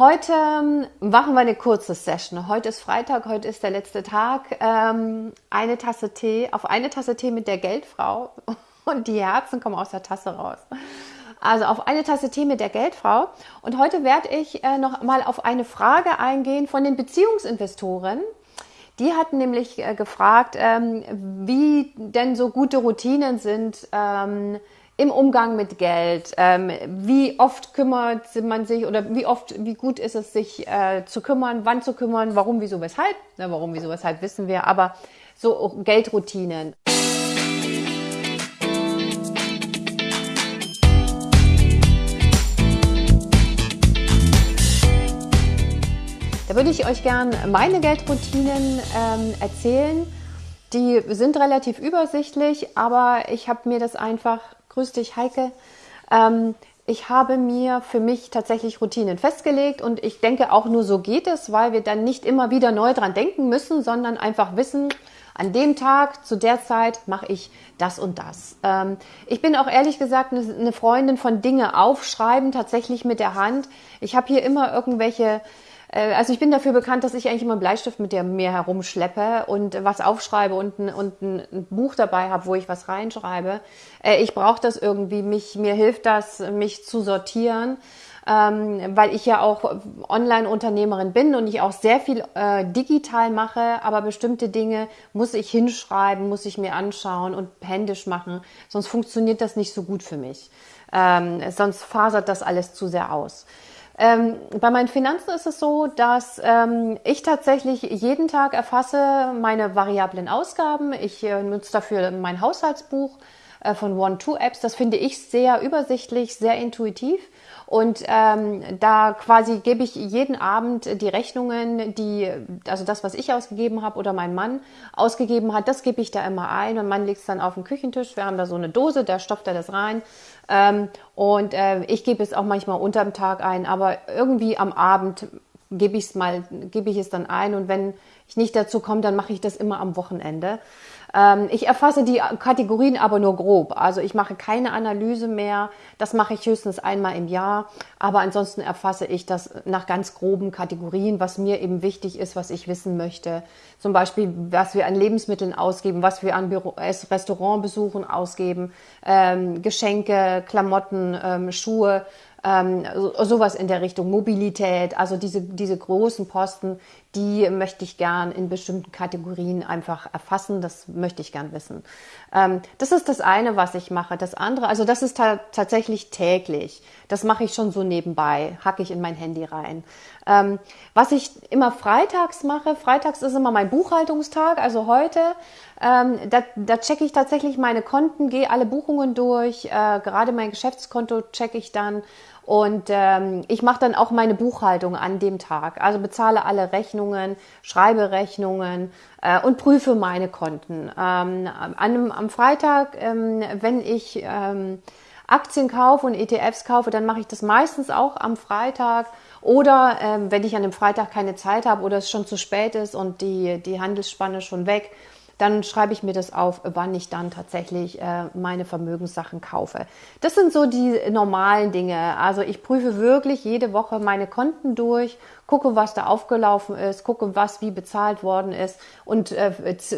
Heute ähm, machen wir eine kurze Session. Heute ist Freitag, heute ist der letzte Tag. Ähm, eine Tasse Tee, auf eine Tasse Tee mit der Geldfrau und die Herzen kommen aus der Tasse raus. Also auf eine Tasse Tee mit der Geldfrau. Und heute werde ich äh, noch mal auf eine Frage eingehen von den Beziehungsinvestoren. Die hatten nämlich äh, gefragt, ähm, wie denn so gute Routinen sind, im Umgang mit Geld? Ähm, wie oft kümmert man sich oder wie oft, wie gut ist es, sich äh, zu kümmern, wann zu kümmern, warum, wieso, weshalb? Na, warum, wieso, weshalb wissen wir, aber so Geldroutinen. Da würde ich euch gern meine Geldroutinen ähm, erzählen. Die sind relativ übersichtlich, aber ich habe mir das einfach Grüß dich, Heike. Ähm, ich habe mir für mich tatsächlich Routinen festgelegt und ich denke auch nur so geht es, weil wir dann nicht immer wieder neu dran denken müssen, sondern einfach wissen, an dem Tag, zu der Zeit mache ich das und das. Ähm, ich bin auch ehrlich gesagt eine Freundin von Dinge aufschreiben, tatsächlich mit der Hand. Ich habe hier immer irgendwelche also ich bin dafür bekannt, dass ich eigentlich immer einen Bleistift mit mir herumschleppe und was aufschreibe und ein, und ein Buch dabei habe, wo ich was reinschreibe. Äh, ich brauche das irgendwie, mich, mir hilft das, mich zu sortieren. Ähm, weil ich ja auch Online-Unternehmerin bin und ich auch sehr viel äh, digital mache, aber bestimmte Dinge muss ich hinschreiben, muss ich mir anschauen und händisch machen, sonst funktioniert das nicht so gut für mich. Ähm, sonst fasert das alles zu sehr aus. Ähm, bei meinen Finanzen ist es so, dass ähm, ich tatsächlich jeden Tag erfasse meine variablen Ausgaben. Ich äh, nutze dafür mein Haushaltsbuch äh, von One-Two-Apps. Das finde ich sehr übersichtlich, sehr intuitiv. Und ähm, da quasi gebe ich jeden Abend die Rechnungen, die, also das, was ich ausgegeben habe oder mein Mann ausgegeben hat, das gebe ich da immer ein. Mein Mann legt es dann auf den Küchentisch. Wir haben da so eine Dose, da stopft er das rein. Ähm, und äh, ich gebe es auch manchmal unterm Tag ein, aber irgendwie am Abend gebe ich es mal, gebe ich es dann ein. Und wenn ich nicht dazu komme, dann mache ich das immer am Wochenende. Ähm, ich erfasse die Kategorien aber nur grob. Also ich mache keine Analyse mehr. Das mache ich höchstens einmal im Jahr. Aber ansonsten erfasse ich das nach ganz groben Kategorien, was mir eben wichtig ist, was ich wissen möchte. Zum Beispiel, was wir an Lebensmitteln ausgeben, was wir an Büro Restaurantbesuchen ausgeben, ähm, Geschenke, Klamotten, ähm, Schuhe ähm, so, sowas in der Richtung Mobilität, also diese, diese großen Posten, die möchte ich gern in bestimmten Kategorien einfach erfassen, das möchte ich gern wissen. Ähm, das ist das eine, was ich mache. Das andere, also das ist ta tatsächlich täglich. Das mache ich schon so nebenbei, hacke ich in mein Handy rein. Ähm, was ich immer freitags mache, freitags ist immer mein Buchhaltungstag, also heute, ähm, da, da checke ich tatsächlich meine Konten, gehe alle Buchungen durch, äh, gerade mein Geschäftskonto checke ich dann und ähm, ich mache dann auch meine Buchhaltung an dem Tag. Also bezahle alle Rechnungen, schreibe Rechnungen äh, und prüfe meine Konten. Ähm, an, am Freitag, ähm, wenn ich ähm, Aktien kaufe und ETFs kaufe, dann mache ich das meistens auch am Freitag. Oder ähm, wenn ich an dem Freitag keine Zeit habe oder es schon zu spät ist und die, die Handelsspanne schon weg, dann schreibe ich mir das auf, wann ich dann tatsächlich äh, meine Vermögenssachen kaufe. Das sind so die normalen Dinge. Also ich prüfe wirklich jede Woche meine Konten durch, gucke, was da aufgelaufen ist, gucke, was wie bezahlt worden ist und äh,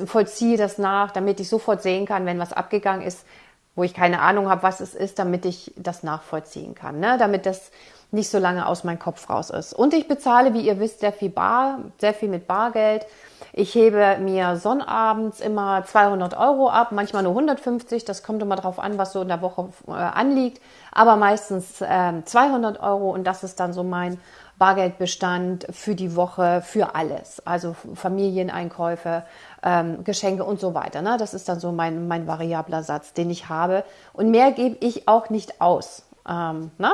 vollziehe das nach, damit ich sofort sehen kann, wenn was abgegangen ist, wo ich keine Ahnung habe, was es ist, damit ich das nachvollziehen kann, ne? damit das nicht so lange aus meinem Kopf raus ist. Und ich bezahle, wie ihr wisst, sehr viel bar, sehr viel mit Bargeld. Ich hebe mir sonnabends immer 200 Euro ab, manchmal nur 150. Das kommt immer darauf an, was so in der Woche äh, anliegt. Aber meistens äh, 200 Euro und das ist dann so mein Bargeldbestand für die Woche, für alles. Also Familieneinkäufe, ähm, Geschenke und so weiter. Ne? Das ist dann so mein, mein variabler Satz, den ich habe. Und mehr gebe ich auch nicht aus. Ähm, ne?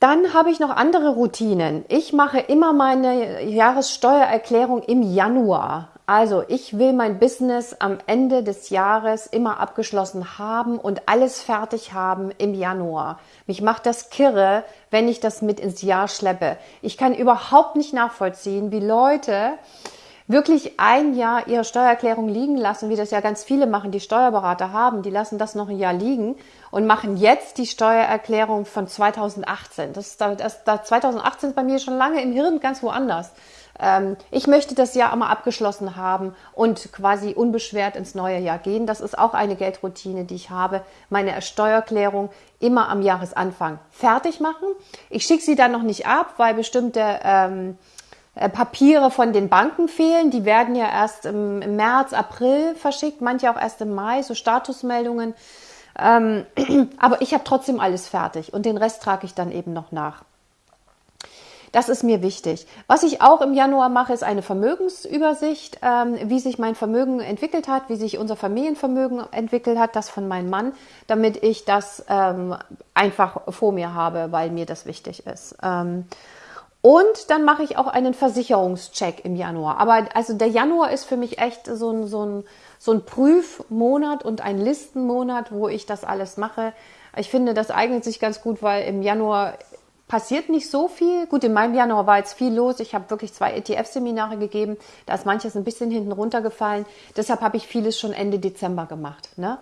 Dann habe ich noch andere Routinen. Ich mache immer meine Jahressteuererklärung im Januar. Also ich will mein Business am Ende des Jahres immer abgeschlossen haben und alles fertig haben im Januar. Mich macht das kirre, wenn ich das mit ins Jahr schleppe. Ich kann überhaupt nicht nachvollziehen, wie Leute wirklich ein Jahr ihre Steuererklärung liegen lassen, wie das ja ganz viele machen, die Steuerberater haben, die lassen das noch ein Jahr liegen und machen jetzt die Steuererklärung von 2018. Das, das, das 2018 ist bei mir schon lange im Hirn ganz woanders. Ähm, ich möchte das Jahr einmal abgeschlossen haben und quasi unbeschwert ins neue Jahr gehen. Das ist auch eine Geldroutine, die ich habe. Meine Steuererklärung immer am Jahresanfang fertig machen. Ich schicke sie dann noch nicht ab, weil bestimmte ähm, äh, Papiere von den Banken fehlen. Die werden ja erst im, März, April verschickt, manche auch erst im Mai, so Statusmeldungen. Ähm, aber ich habe trotzdem alles fertig und den Rest trage ich dann eben noch nach. Das ist mir wichtig. Was ich auch im Januar mache, ist eine Vermögensübersicht, ähm, wie sich mein Vermögen entwickelt hat, wie sich unser Familienvermögen entwickelt hat, das von meinem Mann, damit ich das ähm, einfach vor mir habe, weil mir das wichtig ist. Und dann mache ich auch einen Versicherungscheck im Januar. Aber also der Januar ist für mich echt so ein, so ein, so ein Prüfmonat und ein Listenmonat, wo ich das alles mache. Ich finde, das eignet sich ganz gut, weil im Januar passiert nicht so viel. Gut, in meinem Januar war jetzt viel los. Ich habe wirklich zwei ETF-Seminare gegeben. Da ist manches ein bisschen hinten runtergefallen. Deshalb habe ich vieles schon Ende Dezember gemacht. Ne?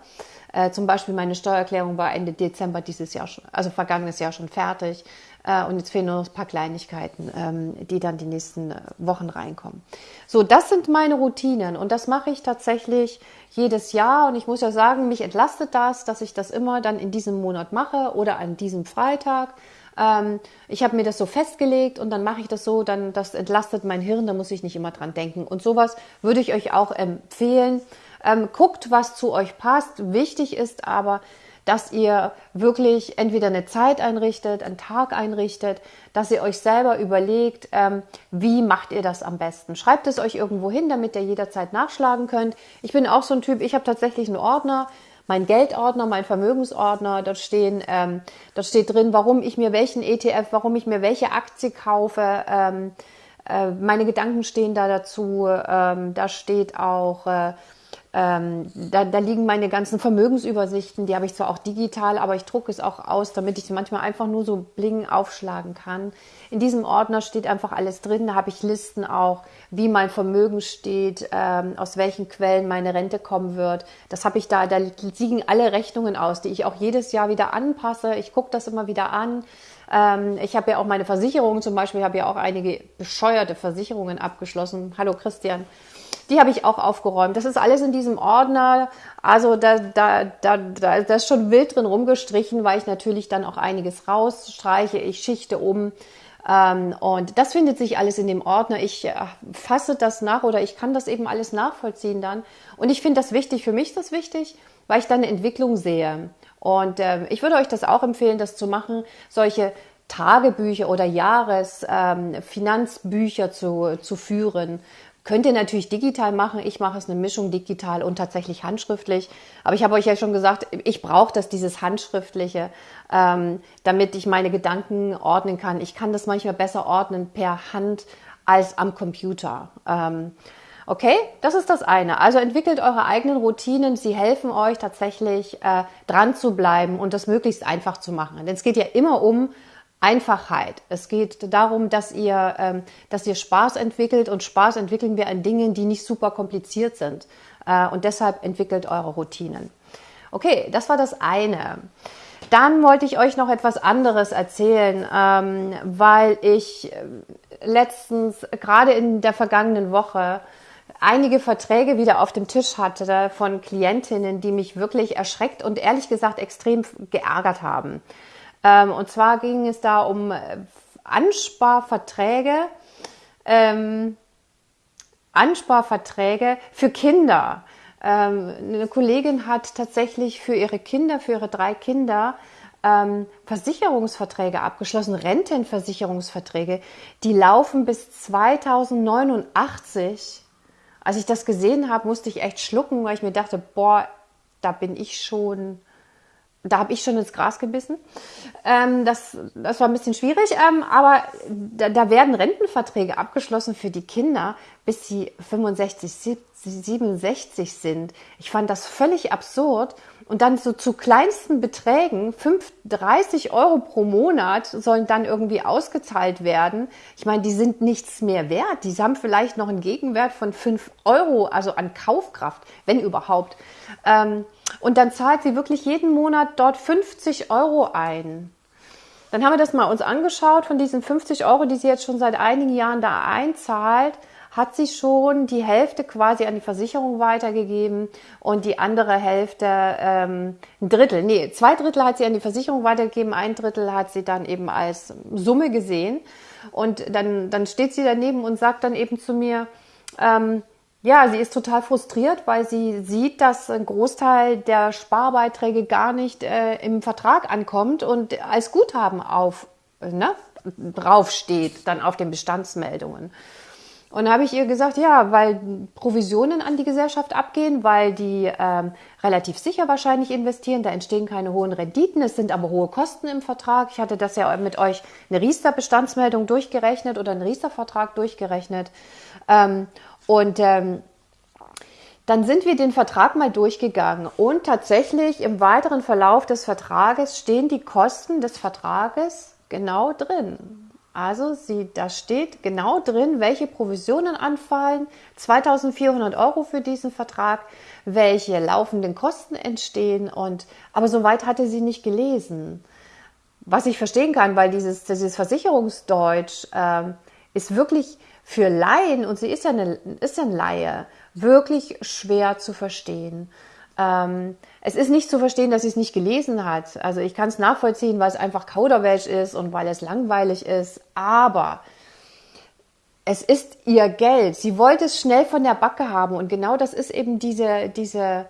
Äh, zum Beispiel meine Steuererklärung war Ende Dezember dieses Jahr schon, also vergangenes Jahr schon fertig. Äh, und jetzt fehlen nur noch ein paar Kleinigkeiten, ähm, die dann die nächsten äh, Wochen reinkommen. So, das sind meine Routinen und das mache ich tatsächlich jedes Jahr. Und ich muss ja sagen, mich entlastet das, dass ich das immer dann in diesem Monat mache oder an diesem Freitag. Ähm, ich habe mir das so festgelegt und dann mache ich das so, dann das entlastet mein Hirn, da muss ich nicht immer dran denken. Und sowas würde ich euch auch empfehlen. Ähm, guckt, was zu euch passt. Wichtig ist aber, dass ihr wirklich entweder eine Zeit einrichtet, einen Tag einrichtet, dass ihr euch selber überlegt, ähm, wie macht ihr das am besten. Schreibt es euch irgendwo hin, damit ihr jederzeit nachschlagen könnt. Ich bin auch so ein Typ, ich habe tatsächlich einen Ordner, mein Geldordner, mein Vermögensordner, dort stehen, ähm, dort steht drin, warum ich mir welchen ETF, warum ich mir welche Aktie kaufe. Ähm, äh, meine Gedanken stehen da dazu. Ähm, da steht auch äh, ähm, da, da, liegen meine ganzen Vermögensübersichten, die habe ich zwar auch digital, aber ich drucke es auch aus, damit ich sie manchmal einfach nur so bling aufschlagen kann. In diesem Ordner steht einfach alles drin, da habe ich Listen auch, wie mein Vermögen steht, ähm, aus welchen Quellen meine Rente kommen wird. Das habe ich da, da liegen alle Rechnungen aus, die ich auch jedes Jahr wieder anpasse. Ich gucke das immer wieder an. Ähm, ich habe ja auch meine Versicherungen zum Beispiel, ich habe ja auch einige bescheuerte Versicherungen abgeschlossen. Hallo Christian. Die habe ich auch aufgeräumt. Das ist alles in diesem Ordner. Also da, da, da, da, da ist schon wild drin rumgestrichen, weil ich natürlich dann auch einiges rausstreiche. Ich schichte um. Ähm, und das findet sich alles in dem Ordner. Ich äh, fasse das nach oder ich kann das eben alles nachvollziehen dann. Und ich finde das wichtig. Für mich ist das wichtig, weil ich dann eine Entwicklung sehe. Und äh, ich würde euch das auch empfehlen, das zu machen, solche Tagebücher oder Jahresfinanzbücher ähm, zu, zu führen, Könnt ihr natürlich digital machen. Ich mache es eine Mischung digital und tatsächlich handschriftlich. Aber ich habe euch ja schon gesagt, ich brauche das, dieses Handschriftliche, ähm, damit ich meine Gedanken ordnen kann. Ich kann das manchmal besser ordnen per Hand als am Computer. Ähm, okay, das ist das eine. Also entwickelt eure eigenen Routinen. Sie helfen euch tatsächlich äh, dran zu bleiben und das möglichst einfach zu machen. Denn es geht ja immer um Einfachheit. Es geht darum, dass ihr, ähm, dass ihr Spaß entwickelt und Spaß entwickeln wir an Dingen, die nicht super kompliziert sind. Äh, und deshalb entwickelt eure Routinen. Okay, das war das eine. Dann wollte ich euch noch etwas anderes erzählen, ähm, weil ich äh, letztens, gerade in der vergangenen Woche, einige Verträge wieder auf dem Tisch hatte von Klientinnen, die mich wirklich erschreckt und ehrlich gesagt extrem geärgert haben. Ähm, und zwar ging es da um äh, Ansparverträge, ähm, Ansparverträge für Kinder. Ähm, eine Kollegin hat tatsächlich für ihre Kinder, für ihre drei Kinder, ähm, Versicherungsverträge abgeschlossen, Rentenversicherungsverträge, die laufen bis 2089. Als ich das gesehen habe, musste ich echt schlucken, weil ich mir dachte, boah, da bin ich schon da habe ich schon ins Gras gebissen. Ähm, das, das war ein bisschen schwierig, ähm, aber da, da, werden Rentenverträge abgeschlossen für die Kinder, bis sie 65, 67 sind. Ich fand das völlig absurd. Und dann so zu kleinsten Beträgen, 5, 30 Euro pro Monat sollen dann irgendwie ausgezahlt werden. Ich meine, die sind nichts mehr wert. Die haben vielleicht noch einen Gegenwert von 5 Euro, also an Kaufkraft, wenn überhaupt. Ähm, und dann zahlt sie wirklich jeden Monat dort 50 Euro ein. Dann haben wir das mal uns angeschaut von diesen 50 Euro, die sie jetzt schon seit einigen Jahren da einzahlt hat sie schon die Hälfte quasi an die Versicherung weitergegeben und die andere Hälfte, ähm, ein Drittel, nee, zwei Drittel hat sie an die Versicherung weitergegeben, ein Drittel hat sie dann eben als Summe gesehen. Und dann, dann steht sie daneben und sagt dann eben zu mir, ähm, ja, sie ist total frustriert, weil sie sieht, dass ein Großteil der Sparbeiträge gar nicht äh, im Vertrag ankommt und als Guthaben auf, ne, draufsteht, dann auf den Bestandsmeldungen. Und da habe ich ihr gesagt, ja, weil Provisionen an die Gesellschaft abgehen, weil die ähm, relativ sicher wahrscheinlich investieren, da entstehen keine hohen Renditen, es sind aber hohe Kosten im Vertrag. Ich hatte das ja mit euch eine Riester-Bestandsmeldung durchgerechnet oder einen Riester-Vertrag durchgerechnet. Ähm, und ähm, dann sind wir den Vertrag mal durchgegangen und tatsächlich im weiteren Verlauf des Vertrages stehen die Kosten des Vertrages genau drin. Also sie, da steht genau drin, welche Provisionen anfallen, 2400 Euro für diesen Vertrag, welche laufenden Kosten entstehen und, aber soweit hatte sie nicht gelesen. Was ich verstehen kann, weil dieses, dieses Versicherungsdeutsch äh, ist wirklich für Laien, und sie ist ja, eine, ist ja ein Laie, wirklich schwer zu verstehen. Ähm, es ist nicht zu verstehen, dass sie es nicht gelesen hat. Also ich kann es nachvollziehen, weil es einfach Kauderwelsch ist und weil es langweilig ist. Aber es ist ihr Geld. Sie wollte es schnell von der Backe haben. Und genau das ist eben diese, diese,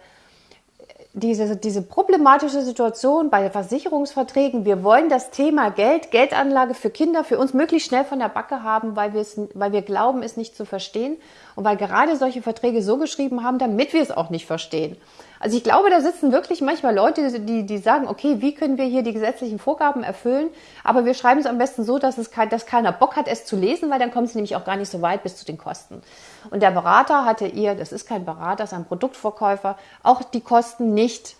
diese, diese problematische Situation bei Versicherungsverträgen. Wir wollen das Thema Geld, Geldanlage für Kinder für uns möglichst schnell von der Backe haben, weil wir, es, weil wir glauben, es nicht zu verstehen und weil gerade solche Verträge so geschrieben haben, damit wir es auch nicht verstehen. Also ich glaube, da sitzen wirklich manchmal Leute, die, die sagen, okay, wie können wir hier die gesetzlichen Vorgaben erfüllen? Aber wir schreiben es am besten so, dass, es kein, dass keiner Bock hat, es zu lesen, weil dann kommt es nämlich auch gar nicht so weit bis zu den Kosten. Und der Berater hatte ihr, das ist kein Berater, das ist ein Produktverkäufer, auch die Kosten nicht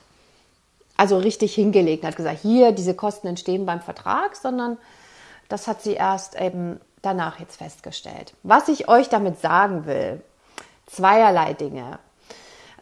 also richtig hingelegt, hat gesagt, hier, diese Kosten entstehen beim Vertrag, sondern das hat sie erst eben danach jetzt festgestellt. Was ich euch damit sagen will, zweierlei Dinge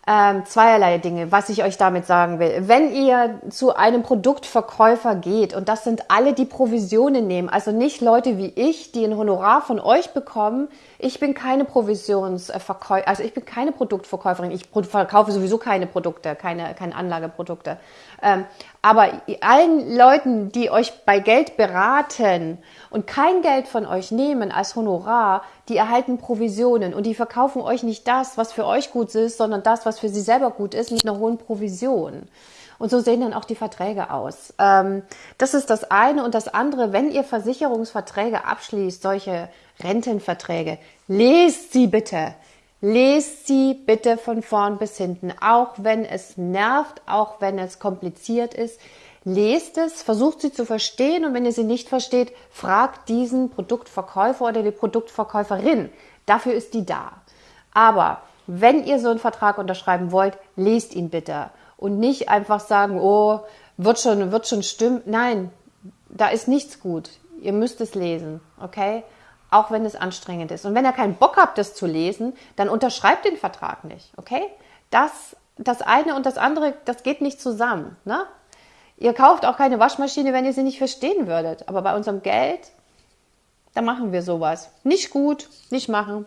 ähm, zweierlei Dinge, was ich euch damit sagen will. Wenn ihr zu einem Produktverkäufer geht, und das sind alle, die Provisionen nehmen, also nicht Leute wie ich, die ein Honorar von euch bekommen, ich bin keine Provisionsverkäufer, also ich bin keine Produktverkäuferin, ich verkaufe sowieso keine Produkte, keine, keine Anlageprodukte. Ähm, aber allen Leuten, die euch bei Geld beraten und kein Geld von euch nehmen als Honorar, die erhalten Provisionen und die verkaufen euch nicht das, was für euch gut ist, sondern das, was für sie selber gut ist, mit einer hohen Provision. Und so sehen dann auch die Verträge aus. Ähm, das ist das eine. Und das andere, wenn ihr Versicherungsverträge abschließt, solche Rentenverträge, lest sie bitte. Lest sie bitte von vorn bis hinten, auch wenn es nervt, auch wenn es kompliziert ist. Lest es, versucht sie zu verstehen und wenn ihr sie nicht versteht, fragt diesen Produktverkäufer oder die Produktverkäuferin. Dafür ist die da. Aber wenn ihr so einen Vertrag unterschreiben wollt, lest ihn bitte und nicht einfach sagen, oh, wird schon, wird schon stimmen. Nein, da ist nichts gut. Ihr müsst es lesen, okay? Auch wenn es anstrengend ist. Und wenn ihr keinen Bock habt, das zu lesen, dann unterschreibt den Vertrag nicht, okay? Das, das eine und das andere, das geht nicht zusammen, ne? Ihr kauft auch keine Waschmaschine, wenn ihr sie nicht verstehen würdet. Aber bei unserem Geld, da machen wir sowas. Nicht gut, nicht machen.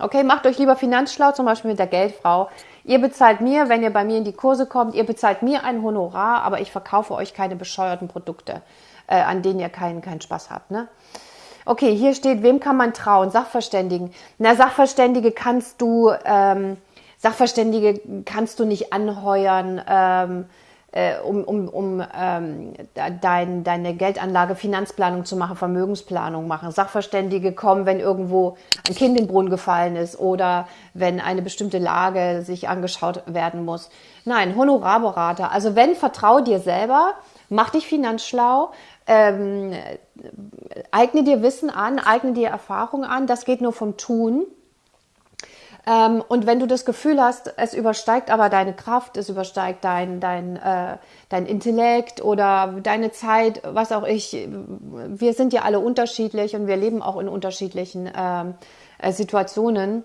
Okay, macht euch lieber finanzschlau, zum Beispiel mit der Geldfrau. Ihr bezahlt mir, wenn ihr bei mir in die Kurse kommt, ihr bezahlt mir ein Honorar, aber ich verkaufe euch keine bescheuerten Produkte, äh, an denen ihr keinen, keinen Spaß habt. Ne? Okay, hier steht, wem kann man trauen? Sachverständigen. Na, Sachverständige kannst du, ähm, Sachverständige kannst du nicht anheuern, ähm, äh, um, um, um ähm, dein, deine Geldanlage, Finanzplanung zu machen, Vermögensplanung machen. Sachverständige kommen, wenn irgendwo ein Kind in den Brunnen gefallen ist oder wenn eine bestimmte Lage sich angeschaut werden muss. Nein, Honorarberater. Also wenn, vertrau dir selber, mach dich finanzschlau, ähm, eigne dir Wissen an, eigne dir Erfahrung an. Das geht nur vom Tun. Ähm, und wenn du das Gefühl hast, es übersteigt aber deine Kraft, es übersteigt dein, dein, äh, dein Intellekt oder deine Zeit, was auch ich, wir sind ja alle unterschiedlich und wir leben auch in unterschiedlichen ähm, äh, Situationen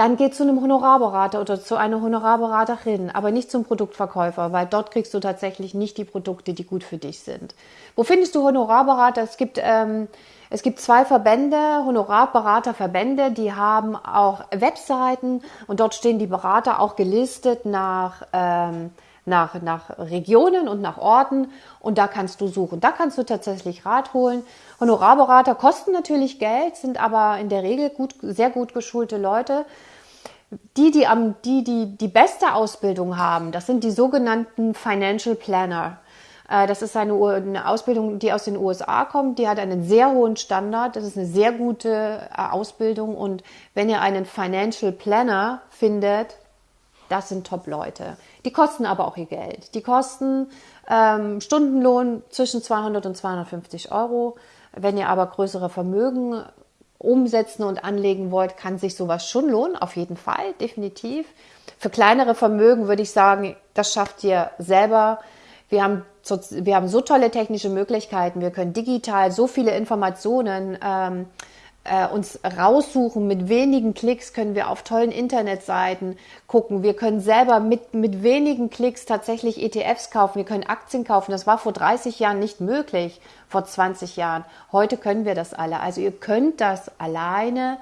dann geh zu einem Honorarberater oder zu einer Honorarberaterin, aber nicht zum Produktverkäufer, weil dort kriegst du tatsächlich nicht die Produkte, die gut für dich sind. Wo findest du Honorarberater? Es gibt, ähm, es gibt zwei Verbände, Honorarberaterverbände, die haben auch Webseiten und dort stehen die Berater auch gelistet nach ähm, nach, nach Regionen und nach Orten und da kannst du suchen. Da kannst du tatsächlich Rat holen. Honorarberater kosten natürlich Geld, sind aber in der Regel gut, sehr gut geschulte Leute. Die, die, am, die, die die beste Ausbildung haben, das sind die sogenannten Financial Planner. Äh, das ist eine, Ausbildung, die aus den USA kommt. Die hat einen sehr hohen Standard. Das ist eine sehr gute äh, Ausbildung. Und wenn ihr einen Financial Planner findet, das sind Top-Leute. Die kosten aber auch ihr Geld. Die kosten ähm, Stundenlohn zwischen 200 und 250 Euro. Wenn ihr aber größere Vermögen umsetzen und anlegen wollt, kann sich sowas schon lohnen, auf jeden Fall, definitiv. Für kleinere Vermögen würde ich sagen, das schafft ihr selber. Wir haben so, wir haben so tolle technische Möglichkeiten. Wir können digital so viele Informationen ähm, äh, uns raussuchen. Mit wenigen Klicks können wir auf tollen Internetseiten gucken. Wir können selber mit, mit wenigen Klicks tatsächlich ETFs kaufen. Wir können Aktien kaufen. Das war vor 30 Jahren nicht möglich, vor 20 Jahren. Heute können wir das alle. Also ihr könnt das alleine.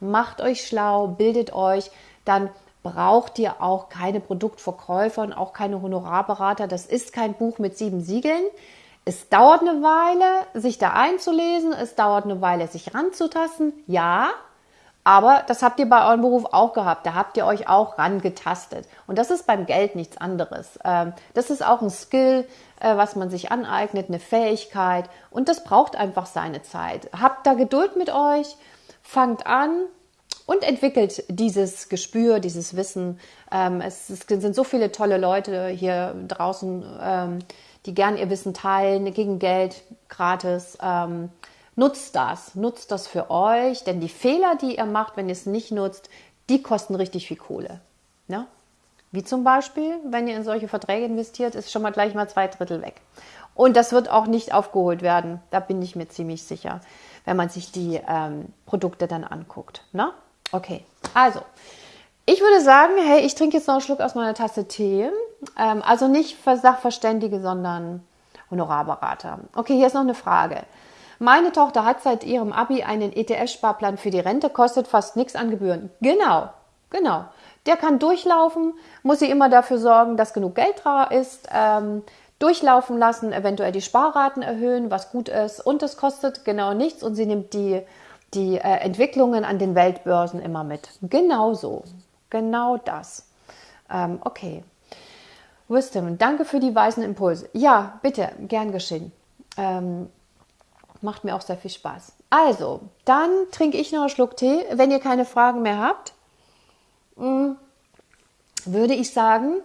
Macht euch schlau, bildet euch. Dann braucht ihr auch keine Produktverkäufer und auch keine Honorarberater. Das ist kein Buch mit sieben Siegeln. Es dauert eine Weile, sich da einzulesen, es dauert eine Weile, sich ranzutasten, ja, aber das habt ihr bei eurem Beruf auch gehabt. Da habt ihr euch auch rangetastet. Und das ist beim Geld nichts anderes. Ähm, das ist auch ein Skill, äh, was man sich aneignet, eine Fähigkeit. Und das braucht einfach seine Zeit. Habt da Geduld mit euch, fangt an und entwickelt dieses Gespür, dieses Wissen. Ähm, es sind so viele tolle Leute hier draußen ähm, die gern ihr Wissen teilen, gegen Geld, gratis. Ähm, nutzt das, nutzt das für euch, denn die Fehler, die ihr macht, wenn ihr es nicht nutzt, die kosten richtig viel Kohle. Ne? Wie zum Beispiel, wenn ihr in solche Verträge investiert, ist schon mal gleich mal zwei Drittel weg. Und das wird auch nicht aufgeholt werden, da bin ich mir ziemlich sicher, wenn man sich die ähm, Produkte dann anguckt. Ne? Okay, also ich würde sagen, hey, ich trinke jetzt noch einen Schluck aus meiner Tasse Tee. Ähm, also nicht Sachverständige, sondern Honorarberater. Okay, hier ist noch eine Frage. Meine Tochter hat seit ihrem Abi einen ETF-Sparplan für die Rente, kostet fast nichts an Gebühren. Genau, genau. Der kann durchlaufen, muss sie immer dafür sorgen, dass genug Geld da ist, ähm, durchlaufen lassen, eventuell die Sparraten erhöhen, was gut ist und es kostet genau nichts und sie nimmt die, die äh, Entwicklungen an den Weltbörsen immer mit. Genauso. Genau das. Ähm, okay. Wisdom, danke für die weisen Impulse. Ja, bitte, gern geschehen. Ähm, macht mir auch sehr viel Spaß. Also, dann trinke ich noch einen Schluck Tee. Wenn ihr keine Fragen mehr habt, mh, mm, würde ich sagen,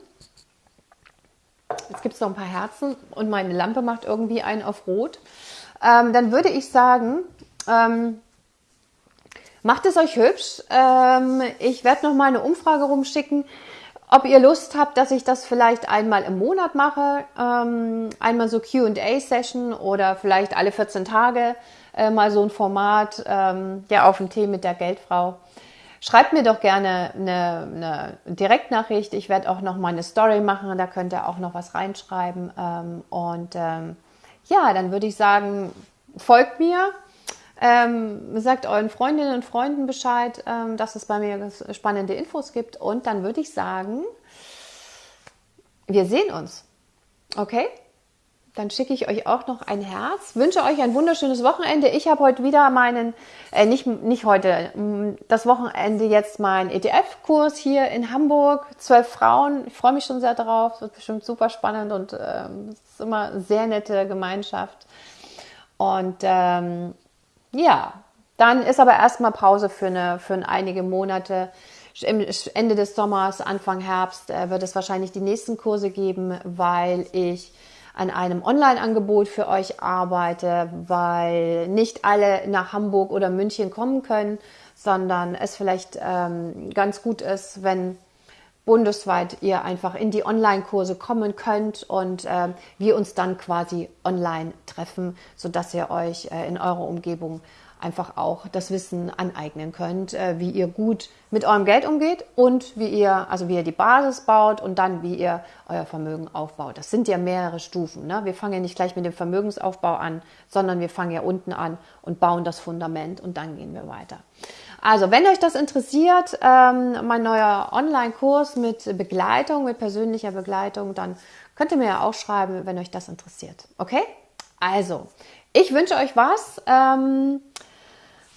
jetzt gibt es noch ein paar Herzen und meine Lampe macht irgendwie einen auf Rot. Ähm, dann würde ich sagen, ähm, Macht es euch hübsch. Ähm, ich werde noch mal eine Umfrage rumschicken, ob ihr Lust habt, dass ich das vielleicht einmal im Monat mache. Ähm, einmal so Q&A-Session oder vielleicht alle 14 Tage äh, mal so ein Format, ähm, ja, auf dem Tee mit der Geldfrau. Schreibt mir doch gerne eine, eine Direktnachricht. Ich werde auch noch mal eine Story machen. Da könnt ihr auch noch was reinschreiben. Ähm, und ähm, ja, dann würde ich sagen, folgt mir ähm, sagt euren Freundinnen und Freunden Bescheid, ähm, dass es bei mir spannende Infos gibt. Und dann würde ich sagen, wir sehen uns. Okay? Dann schicke ich euch auch noch ein Herz. Wünsche euch ein wunderschönes Wochenende. Ich habe heute wieder meinen, äh, nicht, nicht heute, das Wochenende jetzt meinen ETF-Kurs hier in Hamburg. Zwölf Frauen. Ich freue mich schon sehr drauf. Es wird bestimmt super spannend und ähm, es ist immer eine sehr nette Gemeinschaft. Und ähm, ja, dann ist aber erstmal Pause für, eine, für einige Monate. Ende des Sommers, Anfang Herbst äh, wird es wahrscheinlich die nächsten Kurse geben, weil ich an einem Online-Angebot für euch arbeite, weil nicht alle nach Hamburg oder München kommen können, sondern es vielleicht ähm, ganz gut ist, wenn bundesweit ihr einfach in die Online-Kurse kommen könnt und äh, wir uns dann quasi online treffen, sodass ihr euch äh, in eurer Umgebung einfach auch das Wissen aneignen könnt, äh, wie ihr gut mit eurem Geld umgeht und wie ihr, also wie ihr die Basis baut und dann wie ihr euer Vermögen aufbaut. Das sind ja mehrere Stufen. Ne? Wir fangen ja nicht gleich mit dem Vermögensaufbau an, sondern wir fangen ja unten an und bauen das Fundament und dann gehen wir weiter. Also, wenn euch das interessiert, ähm, mein neuer Online-Kurs mit Begleitung, mit persönlicher Begleitung, dann könnt ihr mir ja auch schreiben, wenn euch das interessiert. Okay? Also, ich wünsche euch was. Ähm,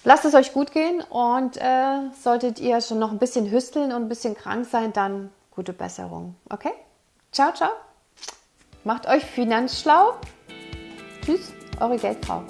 lasst es euch gut gehen und äh, solltet ihr schon noch ein bisschen hüsteln und ein bisschen krank sein, dann gute Besserung. Okay? Ciao, ciao. Macht euch finanzschlau. Tschüss, eure Geldfrau.